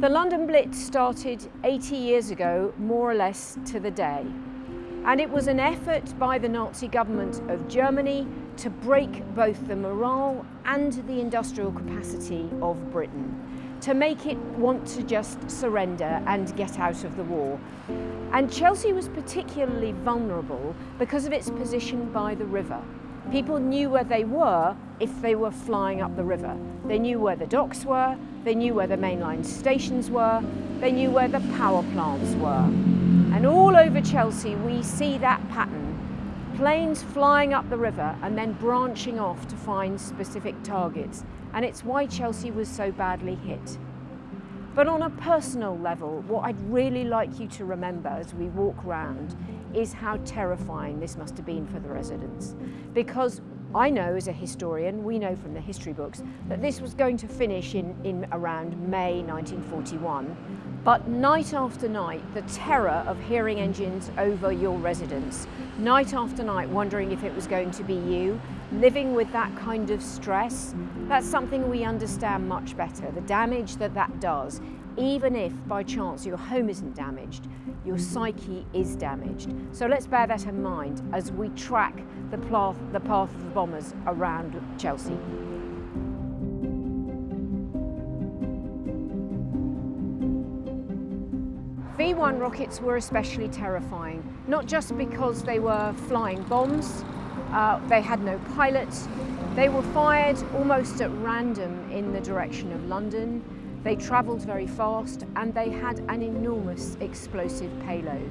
The London Blitz started 80 years ago, more or less to the day. And it was an effort by the Nazi government of Germany to break both the morale and the industrial capacity of Britain, to make it want to just surrender and get out of the war. And Chelsea was particularly vulnerable because of its position by the river. People knew where they were if they were flying up the river. They knew where the docks were, they knew where the mainline stations were, they knew where the power plants were. And all over Chelsea we see that pattern. Planes flying up the river and then branching off to find specific targets. And it's why Chelsea was so badly hit. But on a personal level, what I'd really like you to remember as we walk round is how terrifying this must have been for the residents. Because I know as a historian, we know from the history books, that this was going to finish in, in around May 1941. But night after night, the terror of hearing engines over your residence, night after night wondering if it was going to be you, living with that kind of stress, that's something we understand much better, the damage that that does even if by chance your home isn't damaged, your psyche is damaged. So let's bear that in mind as we track the path, the path of the bombers around Chelsea. V-1 rockets were especially terrifying, not just because they were flying bombs, uh, they had no pilots, they were fired almost at random in the direction of London, they travelled very fast and they had an enormous explosive payload.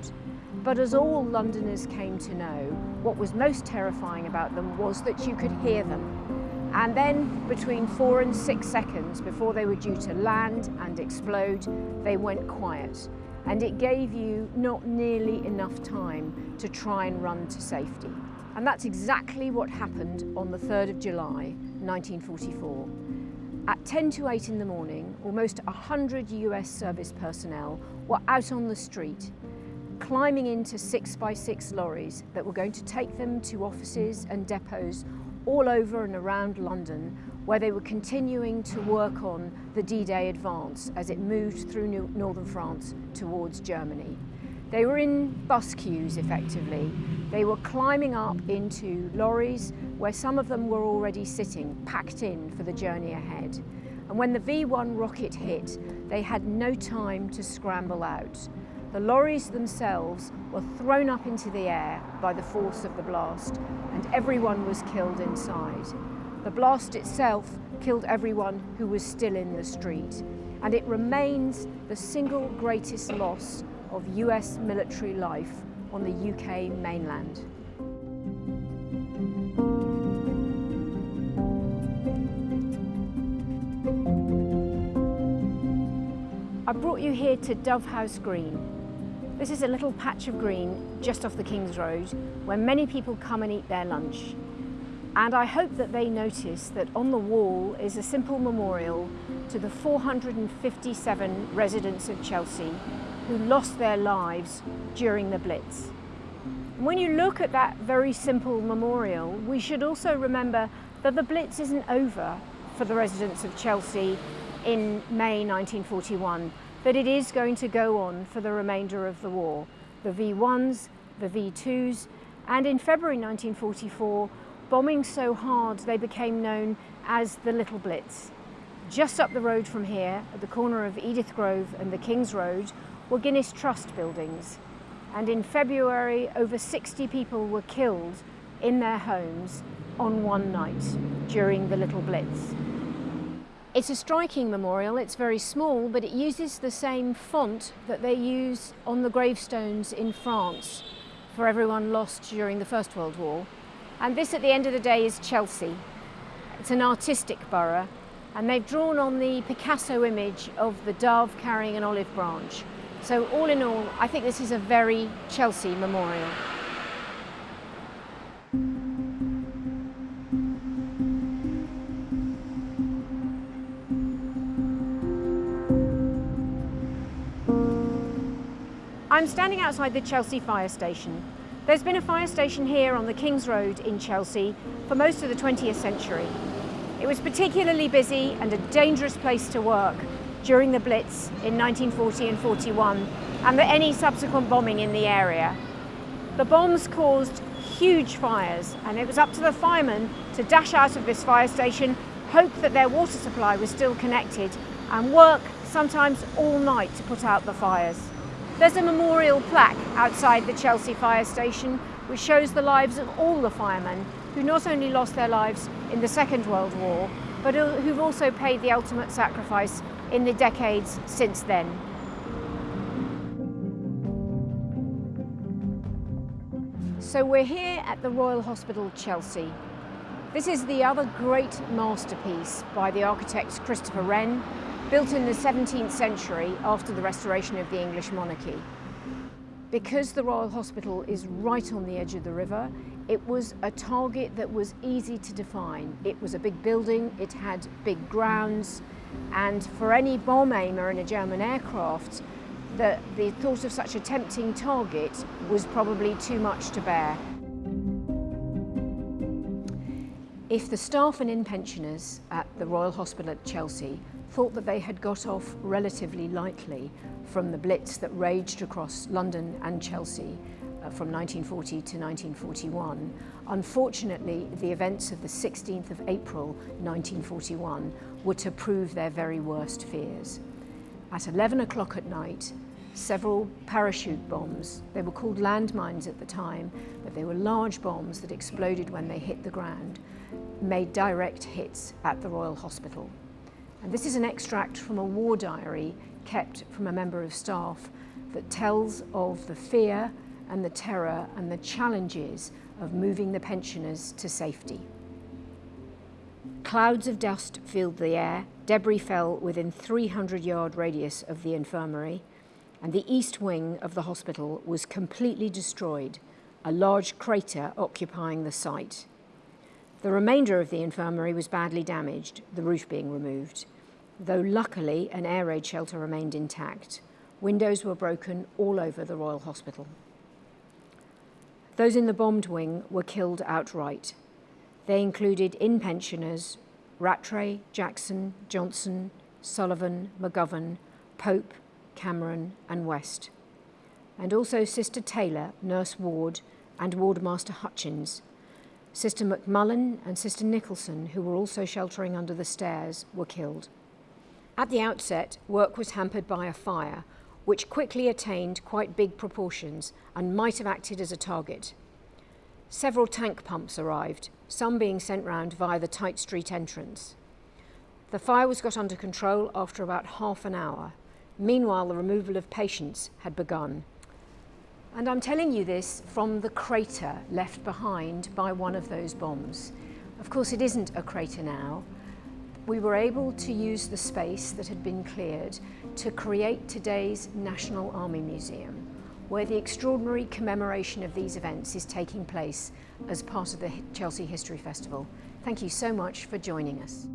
But as all Londoners came to know, what was most terrifying about them was that you could hear them. And then between four and six seconds before they were due to land and explode, they went quiet. And it gave you not nearly enough time to try and run to safety. And that's exactly what happened on the 3rd of July, 1944. At 10 to 8 in the morning, almost 100 US service personnel were out on the street, climbing into 6 by 6 lorries that were going to take them to offices and depots all over and around London, where they were continuing to work on the D-Day advance as it moved through northern France towards Germany. They were in bus queues effectively. They were climbing up into lorries where some of them were already sitting, packed in for the journey ahead. And when the V1 rocket hit, they had no time to scramble out. The lorries themselves were thrown up into the air by the force of the blast and everyone was killed inside. The blast itself killed everyone who was still in the street and it remains the single greatest loss of US military life on the UK mainland. I brought you here to Dovehouse Green. This is a little patch of green just off the King's Road where many people come and eat their lunch. And I hope that they notice that on the wall is a simple memorial to the 457 residents of Chelsea who lost their lives during the Blitz. When you look at that very simple memorial, we should also remember that the Blitz isn't over for the residents of Chelsea in May 1941, that it is going to go on for the remainder of the war. The V1s, the V2s, and in February 1944, bombing so hard they became known as the Little Blitz. Just up the road from here, at the corner of Edith Grove and the King's Road, were Guinness Trust buildings. And in February, over 60 people were killed in their homes on one night during the Little Blitz. It's a striking memorial, it's very small, but it uses the same font that they use on the gravestones in France for everyone lost during the First World War. And this at the end of the day is Chelsea. It's an artistic borough and they've drawn on the Picasso image of the dove carrying an olive branch. So all in all, I think this is a very Chelsea memorial. I'm standing outside the Chelsea fire station. There's been a fire station here on the King's Road in Chelsea for most of the 20th century. It was particularly busy and a dangerous place to work during the Blitz in 1940 and 41 and the, any subsequent bombing in the area. The bombs caused huge fires and it was up to the firemen to dash out of this fire station, hope that their water supply was still connected and work sometimes all night to put out the fires. There's a memorial plaque outside the Chelsea fire station which shows the lives of all the firemen who not only lost their lives in the Second World War, but who've also paid the ultimate sacrifice in the decades since then. So we're here at the Royal Hospital Chelsea. This is the other great masterpiece by the architect Christopher Wren, built in the 17th century after the restoration of the English monarchy. Because the Royal Hospital is right on the edge of the river, it was a target that was easy to define. It was a big building, it had big grounds, and for any bomb aimer in a German aircraft, the, the thought of such a tempting target was probably too much to bear. If the staff and in-pensioners at the Royal Hospital at Chelsea thought that they had got off relatively lightly from the blitz that raged across London and Chelsea uh, from 1940 to 1941. Unfortunately, the events of the 16th of April 1941 were to prove their very worst fears. At 11 o'clock at night, several parachute bombs, they were called landmines at the time, but they were large bombs that exploded when they hit the ground, made direct hits at the Royal Hospital. And this is an extract from a war diary kept from a member of staff that tells of the fear and the terror and the challenges of moving the pensioners to safety. Clouds of dust filled the air, debris fell within 300 yard radius of the infirmary, and the east wing of the hospital was completely destroyed, a large crater occupying the site. The remainder of the infirmary was badly damaged, the roof being removed, though luckily an air raid shelter remained intact. Windows were broken all over the Royal Hospital. Those in the bombed wing were killed outright. They included in-pensioners Rattray, Jackson, Johnson, Sullivan, McGovern, Pope, Cameron and West. And also Sister Taylor, Nurse Ward and Wardmaster Hutchins, Sister McMullen and Sister Nicholson, who were also sheltering under the stairs, were killed. At the outset, work was hampered by a fire, which quickly attained quite big proportions and might have acted as a target. Several tank pumps arrived, some being sent round via the Tite Street entrance. The fire was got under control after about half an hour. Meanwhile, the removal of patients had begun. And I'm telling you this from the crater left behind by one of those bombs. Of course, it isn't a crater now. We were able to use the space that had been cleared to create today's National Army Museum, where the extraordinary commemoration of these events is taking place as part of the Chelsea History Festival. Thank you so much for joining us.